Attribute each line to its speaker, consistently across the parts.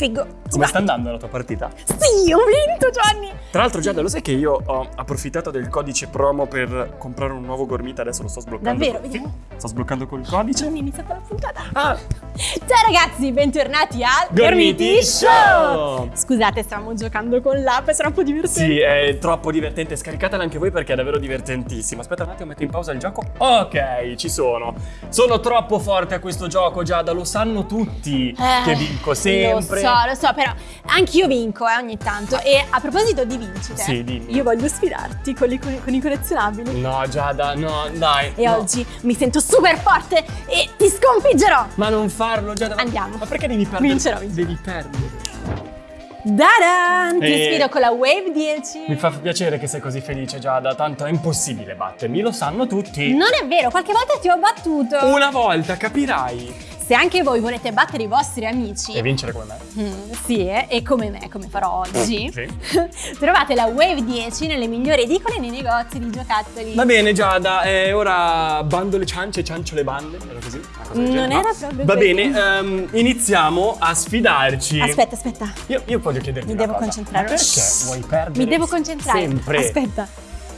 Speaker 1: Figo.
Speaker 2: Come sta andando la tua partita?
Speaker 1: Sì, ho vinto Gianni.
Speaker 2: Tra l'altro Giada, lo sai che io ho approfittato del codice promo per comprare un nuovo gormita, adesso lo sto sbloccando.
Speaker 1: Davvero?
Speaker 2: Sì,
Speaker 1: Vediamo.
Speaker 2: sto sbloccando col codice.
Speaker 1: Gianni, è iniziata la puntata.
Speaker 2: Ah,
Speaker 1: Ciao ragazzi, bentornati al
Speaker 2: Gormiti Show!
Speaker 1: Scusate, stavamo giocando con l'app, è troppo divertente.
Speaker 2: sì, è troppo divertente. Scaricatela anche voi perché è davvero divertentissimo. Aspetta un attimo, metto in pausa il gioco. Ok, ci sono. Sono troppo forte a questo gioco, Giada, lo sanno tutti
Speaker 1: Eh,
Speaker 2: che vinco sempre.
Speaker 1: Lo so, lo so, però anch'io vinco eh, ogni tanto. E a proposito di vincite,
Speaker 2: Sì, dimmi.
Speaker 1: io voglio sfidarti con, i- con i collezionabili.
Speaker 2: No, Giada, no, dai.
Speaker 1: E
Speaker 2: no.
Speaker 1: oggi mi sento super forte e ti sconfiggerò.
Speaker 2: Ma non farlo, Giada. ma-
Speaker 1: Andiamo.
Speaker 2: Ma perché devi perdere?
Speaker 1: Vincerò, vincerò.
Speaker 2: Devi perdere.
Speaker 1: Dadan! Ti
Speaker 2: Eh,
Speaker 1: sfido con la Wave 10.
Speaker 2: Mi fa piacere che sei così felice, Giada, tanto è impossibile battermi, lo sanno tutti.
Speaker 1: Non è vero, qualche volta ti ho battuto.
Speaker 2: Una volta, capirai.
Speaker 1: Se anche voi volete battere i vostri amici,
Speaker 2: E vincere come me.
Speaker 1: mm, sì, eh, e come me, come farò oggi,
Speaker 2: Sì.
Speaker 1: trovate la Wave 10 nelle migliori edicole e nei negozi di giocattoli.
Speaker 2: Va bene, Giada, eh, ora bando le ciance, ciancio le bande. Era così?
Speaker 1: Non
Speaker 2: genere,
Speaker 1: era
Speaker 2: no?
Speaker 1: proprio
Speaker 2: Va
Speaker 1: così.
Speaker 2: bene, ehm, iniziamo a sfidarci.
Speaker 1: Aspetta, aspetta.
Speaker 2: Io, io voglio chiederti
Speaker 1: Mi
Speaker 2: una
Speaker 1: devo
Speaker 2: cosa.
Speaker 1: concentrare.
Speaker 2: Ma perché vuoi perdere?
Speaker 1: Mi devo concentrare.
Speaker 2: Sempre.
Speaker 1: Aspetta.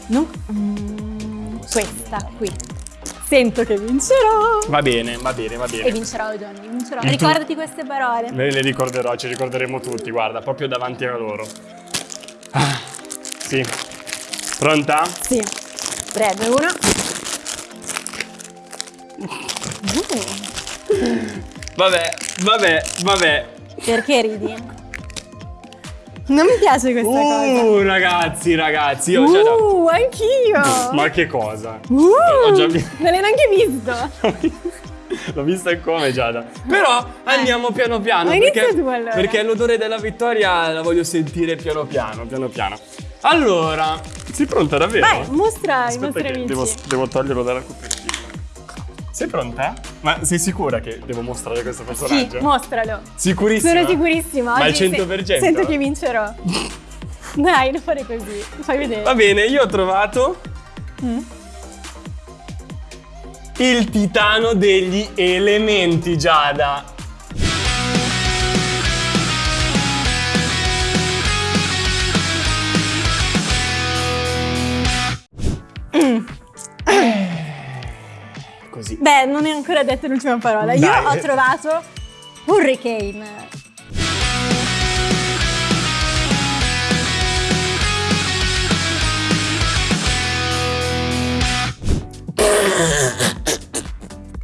Speaker 1: Non... mm, questa qui. Sento che vincerò.
Speaker 2: Va bene, va bene, va bene.
Speaker 1: E vincerò, Johnny, vincerò. Ricordati queste parole.
Speaker 2: Me le ricorderò, ci ricorderemo tutti, guarda, proprio davanti a loro. Ah, sì. Pronta?
Speaker 1: Sì. 3, 2, 1.
Speaker 2: Vabbè, vabbè, vabbè.
Speaker 1: Perché ridi? Non mi piace questa cosa.
Speaker 2: Uh, ragazzi, ragazzi, io già da...
Speaker 1: Uh, anch'io.
Speaker 2: Ma che cosa?
Speaker 1: Uh,
Speaker 2: Ho già
Speaker 1: Non l'hai neanche visto.
Speaker 2: L'ho vista come Giada. Però andiamo piano piano.
Speaker 1: Ma
Speaker 2: perché,
Speaker 1: tu, allora.
Speaker 2: perché l'odore della vittoria la voglio sentire piano piano, piano piano. Allora, sei pronta davvero?
Speaker 1: Vai, mostra
Speaker 2: Aspetta
Speaker 1: nostri
Speaker 2: che
Speaker 1: amici.
Speaker 2: devo, devo toglierlo dalla copertina. Sei pronta? Ma sei sicura che devo mostrare questo
Speaker 1: Sì,
Speaker 2: personaggio?
Speaker 1: mostralo.
Speaker 2: Sicurissima?
Speaker 1: Sono sicurissima.
Speaker 2: Ma al
Speaker 1: Oggi
Speaker 2: 100%?
Speaker 1: se- Sento che vincerò. Dai, non fare così. Fai vedere.
Speaker 2: Va bene, io ho trovato
Speaker 1: Mm.
Speaker 2: il titano degli elementi, Giada.
Speaker 1: Beh, non è ancora detta l'ultima parola. Io
Speaker 2: Dai.
Speaker 1: ho trovato Hurricane.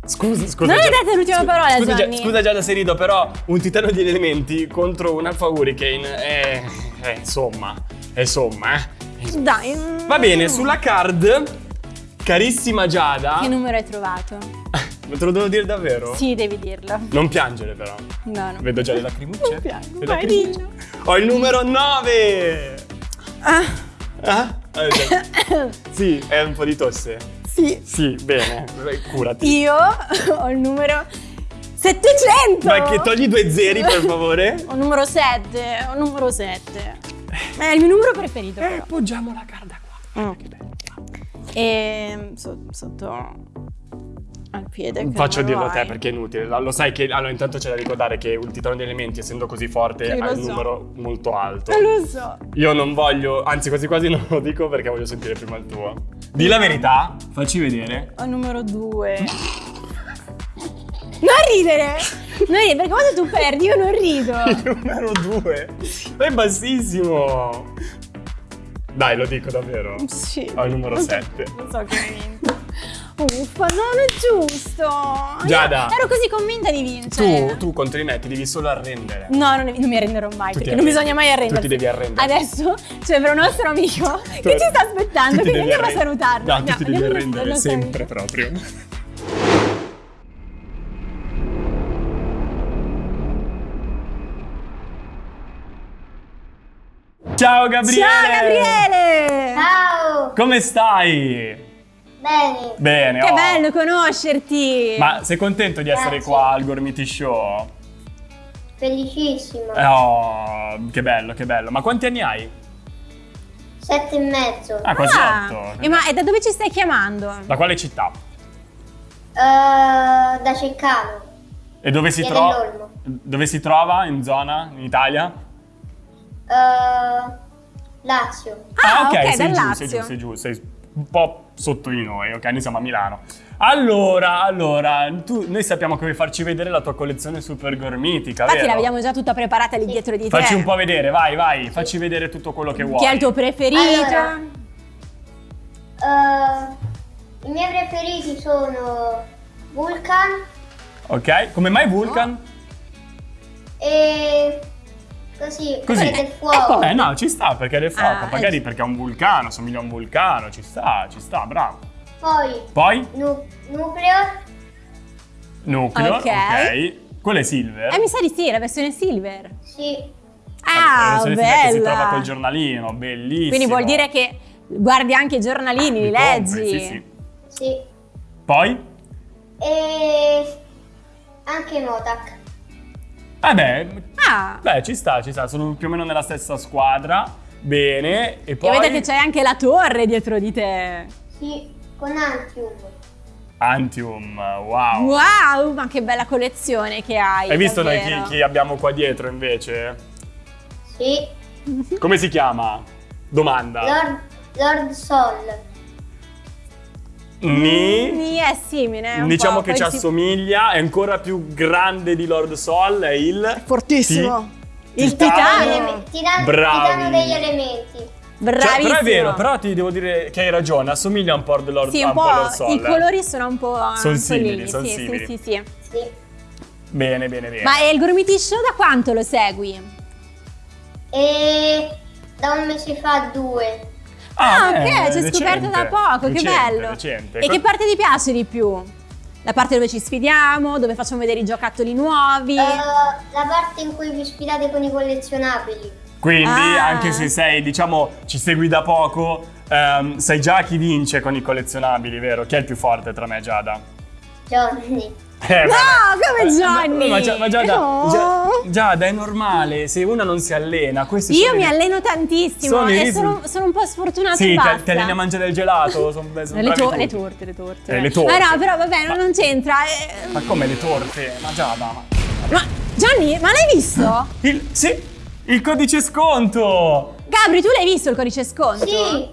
Speaker 2: Scusa, scusa.
Speaker 1: Non hai detto l'ultima parola,
Speaker 2: Scusa, Gia-
Speaker 1: Gianni.
Speaker 2: scusa Giada se rido, però un titano degli elementi contro un Alpha Hurricane è... è insomma, è insomma, eh.
Speaker 1: Dai. mm.
Speaker 2: Va bene, sulla card, carissima Giada...
Speaker 1: Che numero hai trovato?
Speaker 2: Te lo devo dire davvero?
Speaker 1: Sì, devi dirlo.
Speaker 2: Non piangere però.
Speaker 1: No, no.
Speaker 2: Vedo già le lacrimucce.
Speaker 1: Non piango, vai, dillo.
Speaker 2: Ho il numero 9!
Speaker 1: Ah,
Speaker 2: Ah? Sì, è un po' di tosse.
Speaker 1: sì.
Speaker 2: Sì, bene, curati.
Speaker 1: Io ho il numero 700.
Speaker 2: Ma che togli due zeri per favore?
Speaker 1: Ho il numero 7. Ho il numero 7. È il mio numero preferito,
Speaker 2: Eh,
Speaker 1: però.
Speaker 2: poggiamo la carta qua.
Speaker 1: Mm.
Speaker 2: Che bello.
Speaker 1: E so- sotto al piede.
Speaker 2: Faccio dirlo a te perché è inutile. Lo sai che allora intanto c'è da ricordare che il titano degli elementi, essendo così forte, ha il
Speaker 1: so.
Speaker 2: numero molto alto.
Speaker 1: Non lo so.
Speaker 2: Io non voglio, anzi quasi quasi non lo dico perché voglio sentire prima il tuo. Di la verità, facci vedere.
Speaker 1: Ho numero 2. Non ridere! Non ridere, perché quando tu perdi io non rido.
Speaker 2: Il numero 2. È bassissimo. Dai, lo dico davvero.
Speaker 1: Sì.
Speaker 2: Ho il numero
Speaker 1: Non so-
Speaker 2: 7.
Speaker 1: Non so che hai vinto. Uffa, no, non è giusto. Io
Speaker 2: Giada.
Speaker 1: Ero così convinta di vincere.
Speaker 2: Tu, tu contro di me ti devi solo arrendere.
Speaker 1: No, non, non mi arrenderò mai,
Speaker 2: Tu
Speaker 1: perché non bisogna mai arrendersi.
Speaker 2: Tu ti devi arrendere.
Speaker 1: Adesso c'è per un nostro amico che ci sta aspettando,
Speaker 2: Tu devi
Speaker 1: andiamo a salutarlo.
Speaker 2: No, tu
Speaker 1: Andiamo-
Speaker 2: ti devi arrendere sempre proprio. Ciao Gabriele!
Speaker 1: Ciao Gabriele!
Speaker 3: Ciao!
Speaker 2: Come stai?
Speaker 3: Bene!
Speaker 2: Bene,
Speaker 1: Che
Speaker 2: oh.
Speaker 1: bello conoscerti!
Speaker 2: Ma sei contento di essere
Speaker 3: Grazie.
Speaker 2: qua al Gormiti Show?
Speaker 3: Felicissimo!
Speaker 2: Eh, Oh, che bello, che bello. Ma quanti anni hai?
Speaker 3: Sette e mezzo!
Speaker 2: Ah, quasi
Speaker 1: Ah,
Speaker 2: otto.
Speaker 1: e ma e da dove ci stai chiamando?
Speaker 2: Da quale città?
Speaker 3: Eh, da Ceccano!
Speaker 2: E dove si, tro- dove si trova? In zona? In Italia?
Speaker 3: Eh, Lazio.
Speaker 1: Ah, ok,
Speaker 2: sei giù, sei giù, sei giù, sei un po' sotto di noi, ok? Noi siamo a Milano. Allora, allora, tu, noi sappiamo che vuoi farci vedere la tua collezione super gormitica,
Speaker 1: Infatti
Speaker 2: vero?
Speaker 1: l'abbiamo già tutta preparata lì dietro di te.
Speaker 2: Facci un po' vedere, vai, vai, facci vedere tutto quello che vuoi.
Speaker 1: Chi è il tuo preferito?
Speaker 3: Allora. Eh, I miei preferiti sono Vulcan
Speaker 2: Ok, come mai Vulcan?
Speaker 3: e così,
Speaker 2: Così.
Speaker 3: del fuoco.
Speaker 2: Eh no, ci sta perché è del fuoco,
Speaker 1: Ah,
Speaker 2: magari
Speaker 1: eh.
Speaker 2: perché è un vulcano, somiglia a un vulcano, ci sta, ci sta, bravo.
Speaker 3: Poi
Speaker 2: Poi
Speaker 3: nu- nucleo,
Speaker 2: nucleo,
Speaker 1: Ok.
Speaker 2: ok. Quello è Silver.
Speaker 1: Eh, mi sa di sì, la versione silver.
Speaker 3: sì,
Speaker 1: Ah,
Speaker 2: La versione Silver che si
Speaker 1: bella.
Speaker 2: trova col giornalino, bellissimo.
Speaker 1: Quindi vuol dire che guardi anche i giornalini, li
Speaker 2: Li
Speaker 1: leggi.
Speaker 2: compri, Sì, sì.
Speaker 3: sì.
Speaker 2: Poi?
Speaker 3: E anche Motak.
Speaker 2: Vabbè,
Speaker 1: Ah,
Speaker 2: beh, ci sta, ci sta, sono più o meno nella stessa squadra. Bene, e poi
Speaker 1: e vede che c'è anche la torre dietro di te.
Speaker 3: Sì, con Antium.
Speaker 2: Antium, wow.
Speaker 1: Wow, ma che bella collezione che hai.
Speaker 2: Hai visto noi chi, chi abbiamo qua dietro invece?
Speaker 3: Sì,
Speaker 2: Come si chiama? Domanda.
Speaker 3: Lord, Lord Sol.
Speaker 2: Ni?
Speaker 1: Ni è simile.
Speaker 2: Diciamo
Speaker 1: po',
Speaker 2: che ci assomiglia, è ancora più grande di Lord Sol, è il...
Speaker 1: Fortissimo.
Speaker 2: Ti-
Speaker 1: Il
Speaker 2: Titano.
Speaker 1: titano.
Speaker 3: Titano degli elementi.
Speaker 2: Cioè,
Speaker 1: Bravissimo.
Speaker 2: però è vero, però ti devo dire che hai ragione, assomiglia un po' a Lord,
Speaker 1: Sì, un po',
Speaker 2: Lord Sol.
Speaker 1: i
Speaker 2: eh.
Speaker 1: colori sono un po'
Speaker 2: Son simili,
Speaker 1: anzolini,
Speaker 2: son
Speaker 1: sì,
Speaker 2: simili.
Speaker 1: Sì, sì, sì.
Speaker 3: Sì.
Speaker 2: Bene, bene, bene.
Speaker 1: Ma il Gormiti Show da quanto lo segui?
Speaker 3: E da un mese fa due.
Speaker 1: Ah,
Speaker 2: beh,
Speaker 1: ok, ci hai scoperto da poco, che
Speaker 2: recente,
Speaker 1: bello.
Speaker 2: recente.
Speaker 1: E che parte ti piace di più? La parte dove ci sfidiamo, dove facciamo vedere i giocattoli nuovi?
Speaker 3: Eh, la parte in cui vi sfidate con i collezionabili.
Speaker 2: Quindi,
Speaker 1: Ah.
Speaker 2: anche se sei, diciamo, ci segui da poco, ehm, sai già chi vince con i collezionabili, vero? Chi è il più forte tra me e Giada?
Speaker 3: Johnny.
Speaker 2: Eh,
Speaker 1: No, come
Speaker 2: Eh,
Speaker 1: Johnny!
Speaker 2: Ma, ma, Gia- ma Giada,
Speaker 1: No.
Speaker 2: Gia- Giada, è normale, se una non si allena, questi
Speaker 1: Io mi alleno tantissimo
Speaker 2: sono
Speaker 1: e
Speaker 2: risul-
Speaker 1: sono, sono un po' sfortunata
Speaker 2: Sì,
Speaker 1: e
Speaker 2: ti,
Speaker 1: basta.
Speaker 2: ti alleni a mangiare il gelato, sono, sono
Speaker 1: le, to- le torte, le torte.
Speaker 2: Eh, le torte.
Speaker 1: Ma no, però vabbè, non,
Speaker 2: Ma-
Speaker 1: non c'entra. eh.
Speaker 2: Ma come le torte? Ma Giada, ma...
Speaker 1: Ma Johnny, ma l'hai visto?
Speaker 2: Il, sì, il codice sconto!
Speaker 1: Gabri, tu l'hai visto il codice sconto?
Speaker 3: Sì,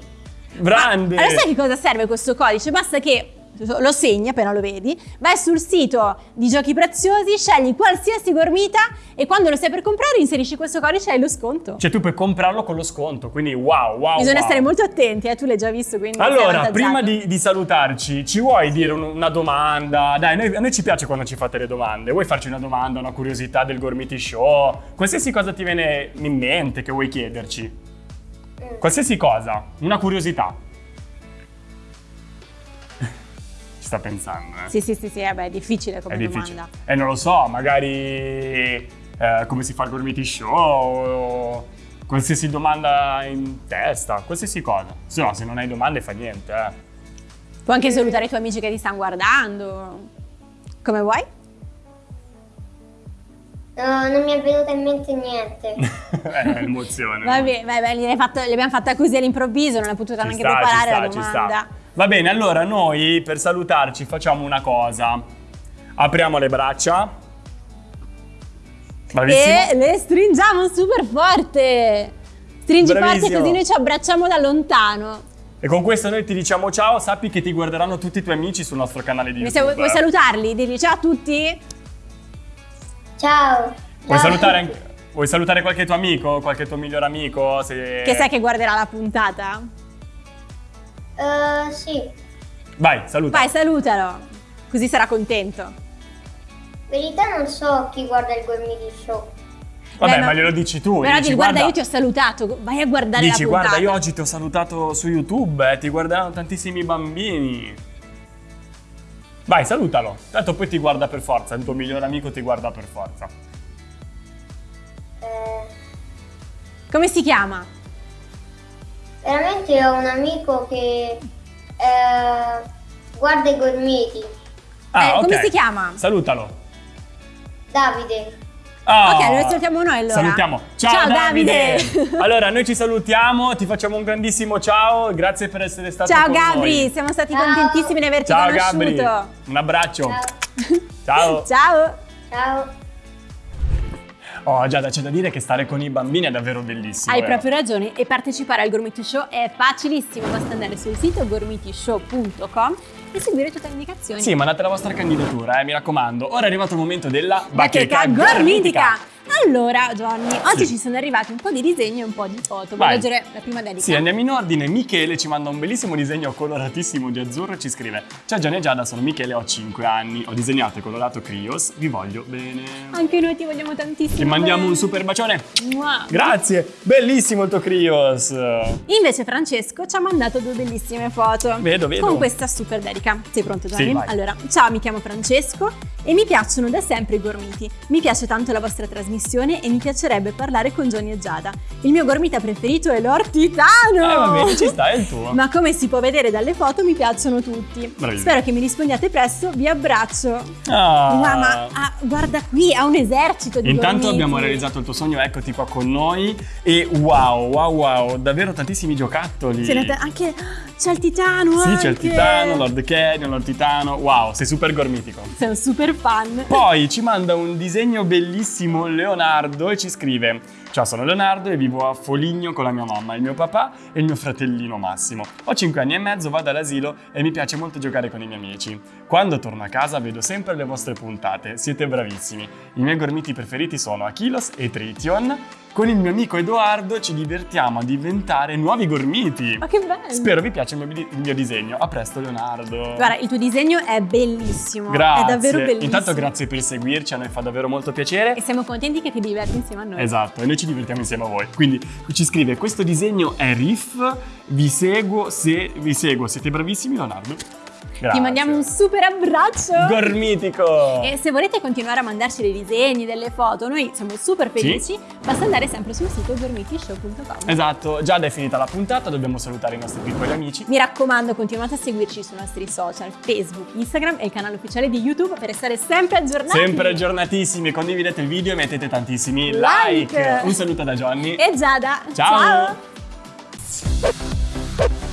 Speaker 2: Grande!
Speaker 1: Allora sai che cosa serve questo codice? Basta che lo segni appena lo vedi, vai sul sito di Giochi Preziosi, scegli qualsiasi gormita e quando lo stai per comprare inserisci questo codice e hai lo sconto.
Speaker 2: Cioè tu puoi comprarlo con lo sconto, quindi wow, wow,
Speaker 1: Bisogna
Speaker 2: wow.
Speaker 1: stare molto attenti, eh, tu l'hai già visto, quindi
Speaker 2: Allora, prima di, di salutarci, ci vuoi dire un- una domanda? Dai, noi- a noi ci piace quando ci fate le domande. Vuoi farci una domanda, una curiosità del Gormiti Show? Qualsiasi cosa ti viene in mente che vuoi chiederci.
Speaker 3: Mm.
Speaker 2: Qualsiasi cosa, una curiosità. Ci sta pensando, eh?
Speaker 1: Sì, sì, sì, sì, eh beh, è difficile come
Speaker 2: È difficile.
Speaker 1: domanda.
Speaker 2: E non lo so, magari eh, come si fa il Gormiti Show o qualsiasi domanda in testa, qualsiasi cosa. Se no, se non hai domande fa niente, eh.
Speaker 1: Puoi anche salutare i tuoi amici che ti stanno guardando. Come vuoi?
Speaker 3: no, non mi è venuto in mente niente.
Speaker 2: è emozione.
Speaker 1: Va bene, vai, vai, gliel'hai fatto- l'abbiamo fatta così all'improvviso, non hai potuto
Speaker 2: Ci
Speaker 1: neanche
Speaker 2: sta,
Speaker 1: preparare
Speaker 2: ci sta,
Speaker 1: la
Speaker 2: ci
Speaker 1: domanda.
Speaker 2: Va bene, allora noi per salutarci facciamo una cosa. Apriamo le braccia. Bravissimo.
Speaker 1: E le stringiamo super forte. Stringi forte
Speaker 2: Bravissimo.
Speaker 1: così noi ci abbracciamo da lontano.
Speaker 2: E con questo noi ti diciamo ciao, sappi che ti guarderanno tutti i tuoi amici sul nostro canale di YouTube.
Speaker 1: vuoi salutarli? Digli ciao a tutti.
Speaker 3: Ciao.
Speaker 2: Vuoi salutare, anche- vuoi salutare qualche tuo amico, qualche tuo migliore amico? Se...
Speaker 1: Che sai che guarderà la puntata?
Speaker 3: Eh, sì,
Speaker 2: Vai, saluta.
Speaker 1: Vai, salutalo. Così sarà contento.
Speaker 3: in verità non so chi guarda il Gormiti Show.
Speaker 2: Vabbè,
Speaker 1: Beh,
Speaker 2: ma
Speaker 1: ma-
Speaker 2: glielo dici tu.
Speaker 1: Però
Speaker 2: dici,
Speaker 1: dici, guarda, io ti ho salutato, vai a guardare
Speaker 2: Dici,
Speaker 1: la puntata.
Speaker 2: guarda, io oggi ti ho salutato su YouTube, eh, ti guarderanno tantissimi bambini. Vai, salutalo. Tanto poi ti guarda per forza, il tuo migliore amico ti guarda per forza.
Speaker 3: Eh,
Speaker 1: Come si chiama?
Speaker 3: Veramente ho un amico che eh, guarda i Gormiti.
Speaker 2: Ah,
Speaker 1: Eh, come
Speaker 2: ok.
Speaker 1: si chiama?
Speaker 2: Salutalo.
Speaker 3: Davide.
Speaker 2: Ah,
Speaker 1: Ok, lo salutiamo noi allora.
Speaker 2: Salutiamo. Ciao,
Speaker 1: Ciao,
Speaker 2: Davide.
Speaker 1: Davide.
Speaker 2: allora, noi ci salutiamo, ti facciamo un grandissimo ciao, grazie per essere stato
Speaker 1: Ciao
Speaker 2: con
Speaker 1: Gabri,
Speaker 2: noi.
Speaker 1: siamo stati
Speaker 3: Ciao.
Speaker 1: contentissimi di averti
Speaker 2: Ciao
Speaker 1: conosciuto.
Speaker 2: Gabri. Un abbraccio.
Speaker 3: Ciao.
Speaker 2: ciao.
Speaker 1: Ciao.
Speaker 3: Ciao.
Speaker 2: Oh Giada, c'è da dire che stare con i bambini è davvero bellissimo.
Speaker 1: Hai
Speaker 2: eh.
Speaker 1: proprio ragione e partecipare al Gormiti Show è facilissimo, basta andare sul sito gormitishow.com e seguire tutte le indicazioni.
Speaker 2: Sì, mandate la vostra candidatura, eh, mi raccomando. Ora è arrivato il momento della
Speaker 1: Bacheca gormitica! Allora, Johnny, oggi
Speaker 2: Sì.
Speaker 1: ci sono arrivati un po' di disegni e un po' di foto. Vuoi leggere la prima dedica?
Speaker 2: Sì, andiamo in ordine. Michele ci manda un bellissimo disegno coloratissimo di azzurro e ci scrive Ciao Gianni e Giada, sono Michele, ho 5 anni, ho disegnato e colorato Crios, vi voglio bene.
Speaker 1: Anche noi ti vogliamo tantissimo.
Speaker 2: Ti mandiamo
Speaker 1: bene.
Speaker 2: un super bacione.
Speaker 1: Mua.
Speaker 2: Grazie, bellissimo il tuo Crios.
Speaker 1: Invece Francesco ci ha mandato due bellissime foto.
Speaker 2: Vedo, vedo.
Speaker 1: Con questa super dedica. Sei pronto Gianni?
Speaker 2: Sì,
Speaker 1: allora, ciao, mi chiamo Francesco e mi piacciono da sempre i gormiti. Mi piace tanto la vostra trasmissione e mi piacerebbe parlare con Johnny e Giada. Il mio gormita preferito è l'ortitano!
Speaker 2: Eh va bene, ci sta, è il tuo.
Speaker 1: Ma come si può vedere dalle foto mi piacciono tutti.
Speaker 2: Bravissimo.
Speaker 1: Spero che mi rispondiate presto, vi abbraccio.
Speaker 2: Ah.
Speaker 1: Wow, ma ah, guarda qui, ha un esercito di
Speaker 2: Intanto
Speaker 1: gormiti.
Speaker 2: abbiamo realizzato il tuo sogno, eccoti qua con noi e wow, wow, wow, davvero tantissimi giocattoli.
Speaker 1: Ce ta- anche c'è il titano
Speaker 2: Sì, c'è il titano, Lord Canyon, Lord Titano. Wow, sei super gormitico.
Speaker 1: Sei un super fan.
Speaker 2: Poi ci manda un disegno bellissimo Leonardo e ci scrive Ciao, sono Leonardo e vivo a Foligno con la mia mamma, il mio papà e il mio fratellino Massimo. Ho 5 anni e mezzo, vado all'asilo e mi piace molto giocare con i miei amici. Quando torno a casa vedo sempre le vostre puntate, siete bravissimi. I miei gormiti preferiti sono Achilos e Trition. Con il mio amico Edoardo ci divertiamo a diventare nuovi gormiti.
Speaker 1: Ma che bello!
Speaker 2: Spero vi piaccia il mio, il mio disegno. A presto Leonardo.
Speaker 1: Guarda, il tuo disegno è bellissimo.
Speaker 2: Grazie.
Speaker 1: È davvero bellissimo.
Speaker 2: Intanto grazie per seguirci, a noi fa davvero molto piacere.
Speaker 1: E siamo contenti che ti diverti insieme a noi.
Speaker 2: Esatto, e noi ci divertiamo insieme a voi. Quindi ci scrive: Questo disegno è Riff. Vi seguo se vi seguo, siete bravissimi, Leonardo. Grazie.
Speaker 1: Ti mandiamo un super abbraccio.
Speaker 2: gormitico.
Speaker 1: e se volete continuare a mandarci dei disegni, delle foto, noi siamo super felici. Basta andare sempre sul sito gormitishow.com.
Speaker 2: Esatto, già è finita la puntata, dobbiamo salutare i nostri piccoli amici.
Speaker 1: Mi raccomando, continuate a seguirci sui nostri social, Facebook, Instagram e il canale ufficiale di YouTube per essere sempre aggiornati.
Speaker 2: Sempre aggiornatissimi, condividete il video e mettete tantissimi
Speaker 1: Like.
Speaker 2: like. Un saluto da Johnny.
Speaker 1: E Giada.
Speaker 2: Ciao.
Speaker 1: Ciao.